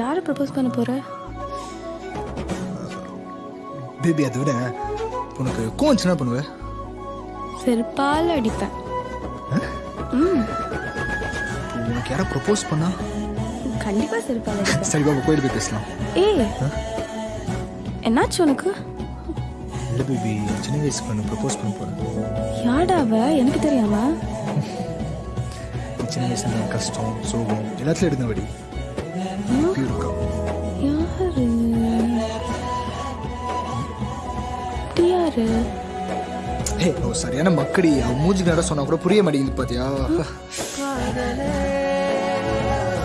யாரை ப்ரப்போஸ் பண்ண போற? பேபி அதை விட உனக்கு கோவச்சுனா பண்ணுவ? செருப்பால் அடிப்பேன். உனக்கு யாரை ப்ரப்போஸ் பண்ணா? கண்டிப்பா செருப்பால் அடிப்பேன். சரி பாபா கோயில் போய் பேசலாம். ஏய் என்னாச்சு உனக்கு? இல்லை பேபி சின்ன வயசு பண்ண ப்ரப்போஸ் பண்ண போகிறேன் யாடா அவ? எனக்கு தெரியாம. சின்ன வயசுல கஷ்டம் சோகம் எல்லாத்துலையும் இருந்தபடி. இப்படி இருக்கா யாரு? யாரு சரியான மக்கடி. அவன் மூஞ்சி நேரம் சொன்னா கூட புரிய மாட்டேங்குது பாத்தியா?